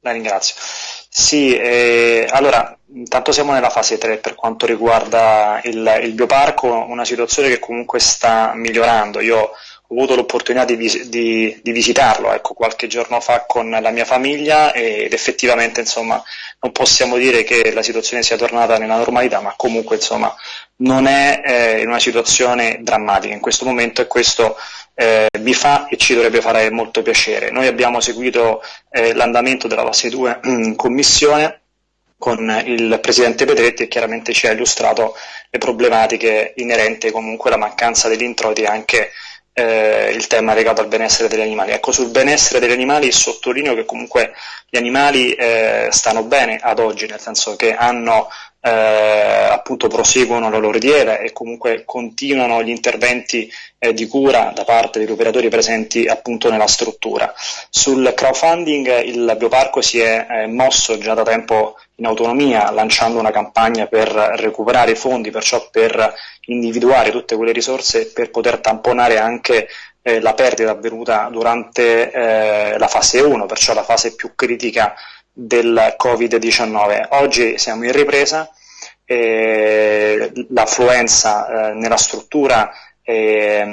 La ringrazio. Sì, eh, allora, intanto siamo nella fase 3 per quanto riguarda il, il bioparco, una situazione che comunque sta migliorando. Io ho avuto l'opportunità di, di, di, visitarlo ecco, qualche giorno fa con la mia famiglia ed effettivamente insomma, non possiamo dire che la situazione sia tornata nella normalità, ma comunque insomma, non è eh, in una situazione drammatica in questo momento e questo eh, mi fa e ci dovrebbe fare molto piacere. Noi abbiamo seguito eh, l'andamento della fase 2 in commissione con il Presidente Petretti e chiaramente ci ha illustrato le problematiche inerenti comunque alla mancanza degli introiti anche eh, il tema legato al benessere degli animali. Ecco, sul benessere degli animali sottolineo che comunque gli animali eh, stanno bene ad oggi, nel senso che hanno eh, appunto proseguono la loro dieta e comunque continuano gli interventi eh, di cura da parte degli operatori presenti appunto nella struttura. Sul crowdfunding il bioparco si è eh, mosso già da tempo in autonomia lanciando una campagna per recuperare i fondi, perciò per individuare tutte quelle risorse per poter tamponare anche eh, la perdita avvenuta durante eh, la fase 1, perciò la fase più critica del Covid-19. Oggi siamo in ripresa, l'affluenza eh, nella struttura è,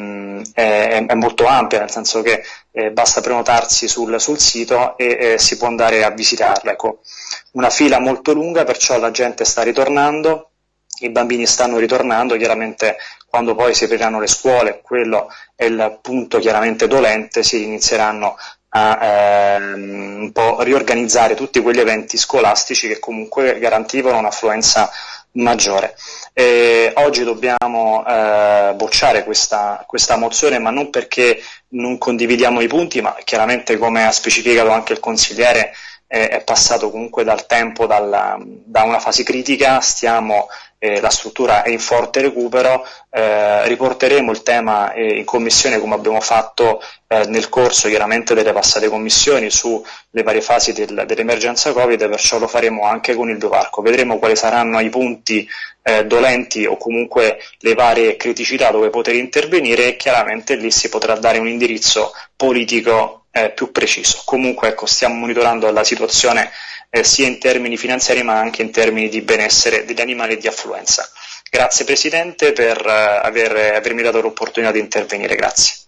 è, è, molto ampia, nel senso che eh, basta prenotarsi sul, sul sito e eh, si può andare a visitarla. Ecco, una fila molto lunga, perciò la gente sta ritornando, i bambini stanno ritornando, chiaramente quando poi si apriranno le scuole, quello è il punto chiaramente dolente, si inizieranno a ehm, un po' riorganizzare tutti quegli eventi scolastici che comunque garantivano un'affluenza maggiore. E oggi dobbiamo eh, bocciare questa, questa, mozione, ma non perché non condividiamo i punti, ma chiaramente come ha specificato anche il consigliere eh, è passato comunque dal tempo, dalla, da una fase critica, stiamo eh, la struttura è in forte recupero, eh, riporteremo il tema eh, in commissione come abbiamo fatto eh, nel corso chiaramente delle passate commissioni sulle varie fasi del, dell'emergenza Covid, perciò lo faremo anche con il bioparco. Vedremo quali saranno i punti eh, dolenti o comunque le varie criticità dove poter intervenire e chiaramente lì si potrà dare un indirizzo politico eh, più preciso. Comunque ecco, stiamo monitorando la situazione eh, sia in termini finanziari ma anche in termini di benessere degli animali e di affluenza. Grazie Presidente per eh, aver, avermi dato l'opportunità di intervenire. Grazie.